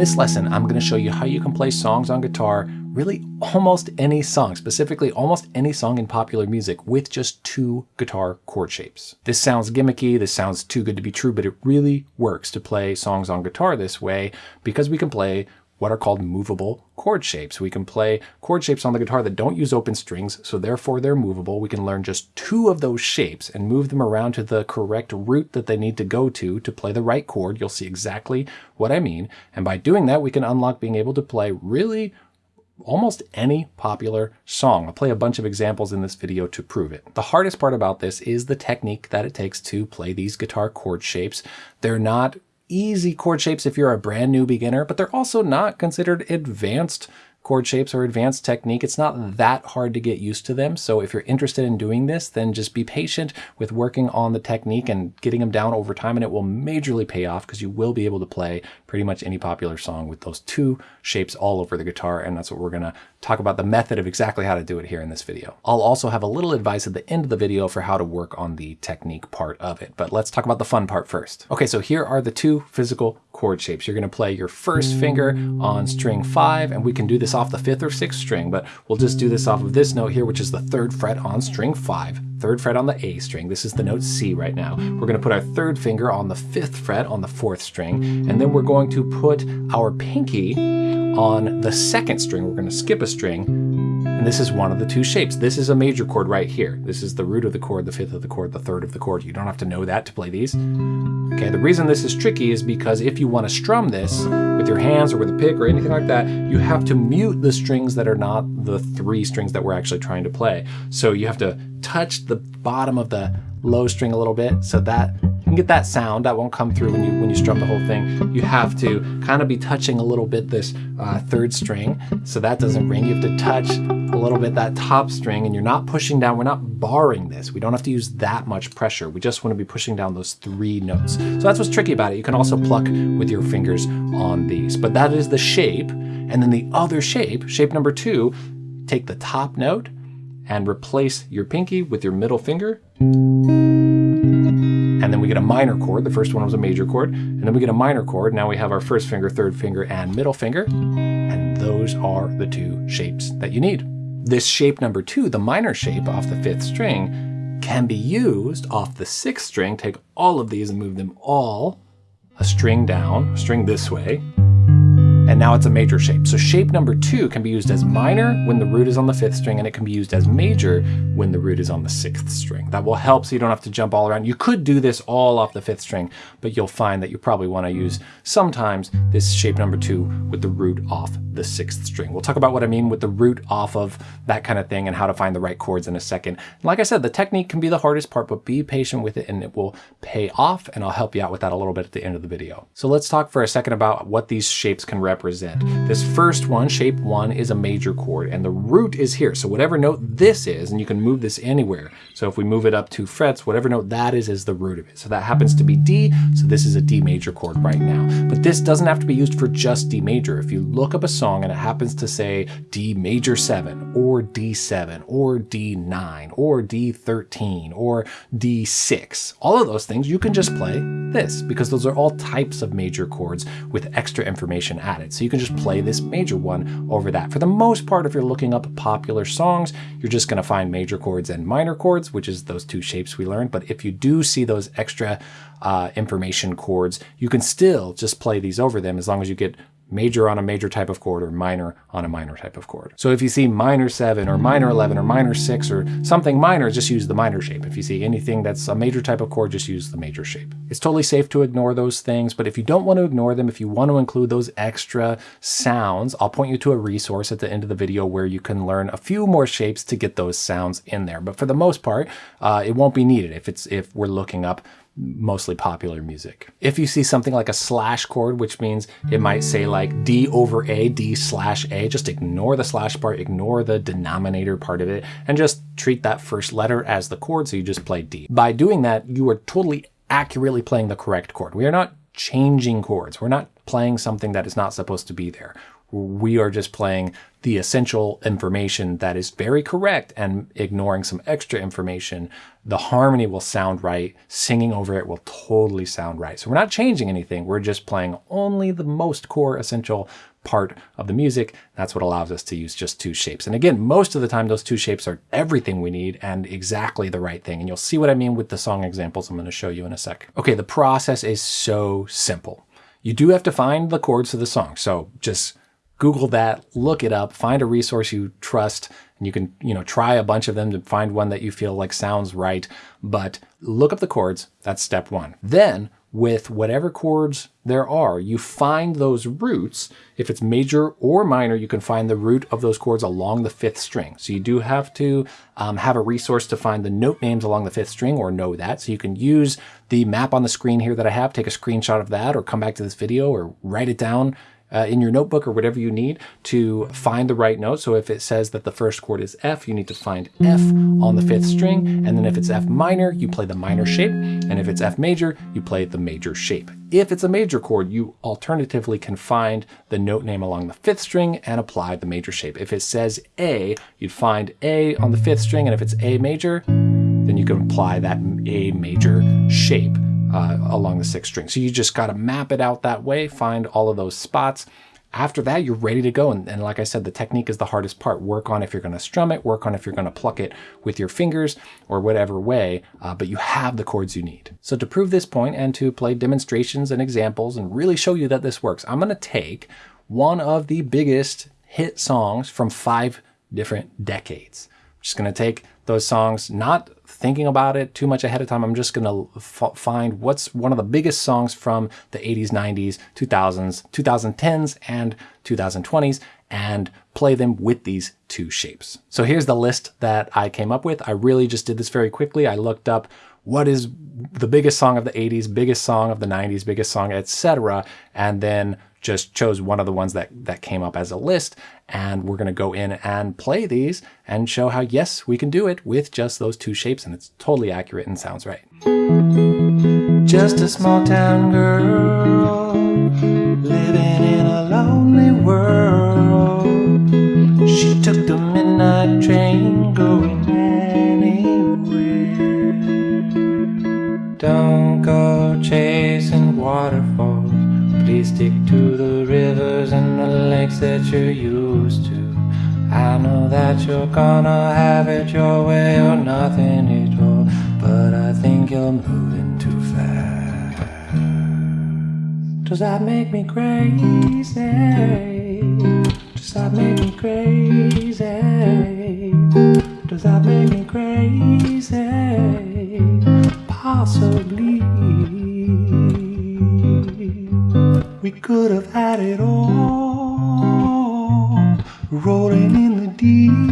this lesson, I'm going to show you how you can play songs on guitar, really almost any song, specifically almost any song in popular music with just two guitar chord shapes. This sounds gimmicky, this sounds too good to be true, but it really works to play songs on guitar this way because we can play what are called movable chord shapes. We can play chord shapes on the guitar that don't use open strings, so therefore they're movable. We can learn just two of those shapes and move them around to the correct root that they need to go to to play the right chord. You'll see exactly what I mean. And by doing that, we can unlock being able to play really almost any popular song. I'll play a bunch of examples in this video to prove it. The hardest part about this is the technique that it takes to play these guitar chord shapes. They're not easy chord shapes if you're a brand new beginner, but they're also not considered advanced chord shapes or advanced technique. It's not that hard to get used to them. So if you're interested in doing this, then just be patient with working on the technique and getting them down over time and it will majorly pay off because you will be able to play pretty much any popular song with those two shapes all over the guitar. And that's what we're gonna talk about the method of exactly how to do it here in this video. I'll also have a little advice at the end of the video for how to work on the technique part of it. But let's talk about the fun part first. Okay, so here are the two physical chord shapes. You're gonna play your first finger on string five, and we can do this off the fifth or sixth string, but we'll just do this off of this note here, which is the third fret on string five, third fret on the A string. This is the note C right now. We're gonna put our third finger on the fifth fret on the fourth string, and then we're going to put our pinky on the second string. We're gonna skip a string, and this is one of the two shapes. This is a major chord right here. This is the root of the chord, the fifth of the chord, the third of the chord. You don't have to know that to play these. Okay, the reason this is tricky is because if you want to strum this with your hands or with a pick or anything like that, you have to mute the strings that are not the three strings that we're actually trying to play. So you have to touch the bottom of the low string a little bit so that can get that sound that won't come through when you when you strum the whole thing. You have to kind of be touching a little bit this uh, third string so that doesn't ring. You have to touch a little bit that top string and you're not pushing down we're not barring this. We don't have to use that much pressure. We just want to be pushing down those three notes. So that's what's tricky about it. You can also pluck with your fingers on these. But that is the shape and then the other shape shape number two take the top note and replace your pinky with your middle finger. And then we get a minor chord. The first one was a major chord. And then we get a minor chord. Now we have our first finger, third finger, and middle finger. And those are the two shapes that you need. This shape number two, the minor shape off the fifth string, can be used off the sixth string. Take all of these and move them all a string down, a string this way, and now it's a major shape. So shape number two can be used as minor when the root is on the fifth string, and it can be used as major when the root is on the sixth string. That will help so you don't have to jump all around. You could do this all off the fifth string, but you'll find that you probably want to use sometimes this shape number two with the root off the sixth string. We'll talk about what I mean with the root off of that kind of thing and how to find the right chords in a second. Like I said, the technique can be the hardest part, but be patient with it and it will pay off, and I'll help you out with that a little bit at the end of the video. So let's talk for a second about what these shapes can represent represent. This first one, shape one, is a major chord and the root is here. So whatever note this is, and you can move this anywhere. So if we move it up two frets, whatever note that is, is the root of it. So that happens to be D, so this is a D major chord right now. But this doesn't have to be used for just D major. If you look up a song and it happens to say D major seven, or D7, or D9, or D13, or D6, all of those things, you can just play this because those are all types of major chords with extra information added. So you can just play this major one over that. For the most part, if you're looking up popular songs, you're just gonna find major chords and minor chords, which is those two shapes we learned. But if you do see those extra uh, information chords, you can still just play these over them as long as you get major on a major type of chord or minor on a minor type of chord. So if you see minor 7 or minor 11 or minor 6 or something minor, just use the minor shape. If you see anything that's a major type of chord, just use the major shape. It's totally safe to ignore those things, but if you don't want to ignore them, if you want to include those extra sounds, I'll point you to a resource at the end of the video where you can learn a few more shapes to get those sounds in there. But for the most part, uh, it won't be needed if it's if we're looking up mostly popular music. If you see something like a slash chord, which means it might say like D over A, D slash A, just ignore the slash part, ignore the denominator part of it, and just treat that first letter as the chord, so you just play D. By doing that, you are totally accurately playing the correct chord. We are not changing chords. We're not playing something that is not supposed to be there. We are just playing the essential information that is very correct and ignoring some extra information, the harmony will sound right. Singing over it will totally sound right. So we're not changing anything. We're just playing only the most core essential part of the music. That's what allows us to use just two shapes. And again, most of the time, those two shapes are everything we need and exactly the right thing. And you'll see what I mean with the song examples I'm going to show you in a sec. Okay, the process is so simple. You do have to find the chords to the song. So just Google that, look it up, find a resource you trust, and you can, you know, try a bunch of them to find one that you feel like sounds right. But look up the chords. That's step one. Then with whatever chords there are, you find those roots. If it's major or minor, you can find the root of those chords along the fifth string. So you do have to um, have a resource to find the note names along the fifth string or know that. So you can use the map on the screen here that I have, take a screenshot of that or come back to this video or write it down uh, in your notebook or whatever you need to find the right note. So if it says that the first chord is F, you need to find F on the fifth string. And then if it's F minor, you play the minor shape. And if it's F major, you play the major shape. If it's a major chord, you alternatively can find the note name along the fifth string and apply the major shape. If it says A, you'd find A on the fifth string. And if it's A major, then you can apply that A major shape uh, along the sixth string. So you just got to map it out that way, find all of those spots. After that, you're ready to go. And, and, like I said, the technique is the hardest part. Work on if you're going to strum it, work on if you're going to pluck it with your fingers or whatever way, uh, but you have the chords you need. So to prove this point and to play demonstrations and examples and really show you that this works, I'm going to take one of the biggest hit songs from five different decades. I'm just going to take those songs, not thinking about it too much ahead of time. I'm just going to find what's one of the biggest songs from the 80s, 90s, 2000s, 2010s, and 2020s and play them with these two shapes. So here's the list that I came up with. I really just did this very quickly. I looked up what is the biggest song of the 80s, biggest song of the 90s, biggest song, etc. And then just chose one of the ones that, that came up as a list. And we're going to go in and play these and show how, yes, we can do it with just those two shapes. And it's totally accurate and sounds right. Just a small town girl living in a lonely world. She took the midnight train going anywhere. Don't go chasing waterfalls Please stick to the rivers and the lakes that you're used to. I know that you're gonna have it your way or nothing at all, but I think you're moving too fast. Does that make me crazy? Does that make me crazy? Does that make me crazy? Possibly. We could have had it all, rolling in the deep.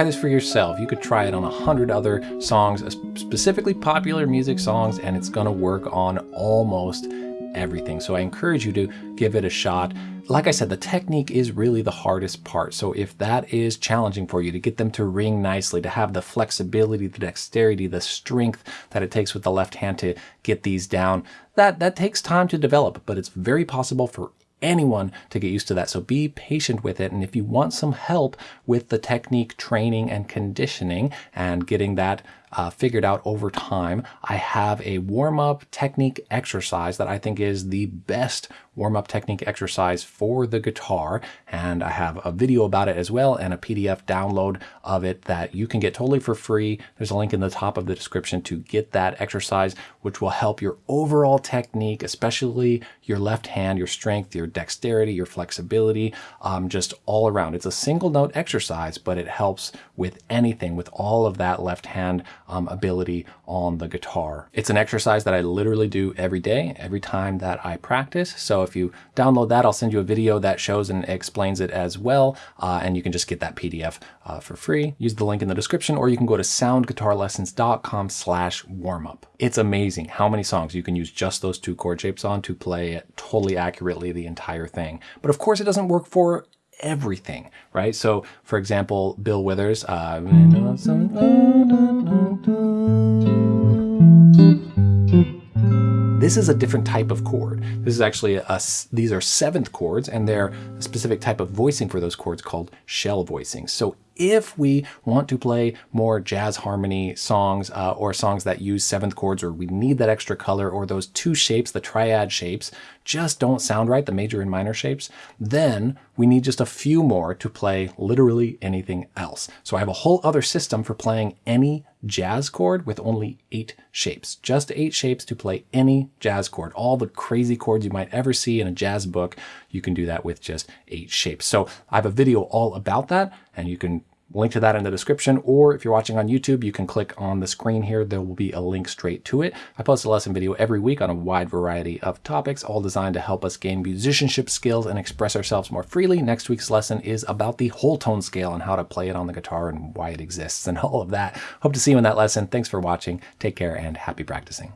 Try this for yourself. You could try it on a hundred other songs, uh, specifically popular music songs, and it's gonna work on almost everything. So I encourage you to give it a shot. Like I said, the technique is really the hardest part. So if that is challenging for you to get them to ring nicely, to have the flexibility, the dexterity, the strength that it takes with the left hand to get these down, that, that takes time to develop, but it's very possible for anyone to get used to that. So be patient with it. And if you want some help with the technique training and conditioning and getting that uh, figured out over time, I have a warm-up technique exercise that I think is the best warm-up technique exercise for the guitar. And I have a video about it as well and a PDF download of it that you can get totally for free. There's a link in the top of the description to get that exercise, which will help your overall technique, especially your left hand, your strength, your dexterity, your flexibility, um, just all around. It's a single note exercise, but it helps with anything, with all of that left hand um, ability on the guitar. It's an exercise that I literally do every day, every time that I practice. So if you download that, I'll send you a video that shows and explains it as well. Uh, and you can just get that PDF uh, for free. Use the link in the description, or you can go to soundguitarlessons.com slash warmup. It's amazing how many songs you can use just those two chord shapes on to play it totally accurately the entire thing. But of course, it doesn't work for everything, right? So, for example, Bill Withers. Uh, this is a different type of chord. This is actually a, these are seventh chords and they're a specific type of voicing for those chords called shell voicing. So if we want to play more jazz harmony songs uh, or songs that use seventh chords or we need that extra color or those two shapes, the triad shapes, just don't sound right, the major and minor shapes, then we need just a few more to play literally anything else. So I have a whole other system for playing any jazz chord with only eight shapes. Just eight shapes to play any jazz chord. All the crazy chords you might ever see in a jazz book, you can do that with just eight shapes. So I have a video all about that and you can link to that in the description, or if you're watching on YouTube, you can click on the screen here. There will be a link straight to it. I post a lesson video every week on a wide variety of topics, all designed to help us gain musicianship skills and express ourselves more freely. Next week's lesson is about the whole tone scale and how to play it on the guitar and why it exists and all of that. Hope to see you in that lesson. Thanks for watching. Take care and happy practicing.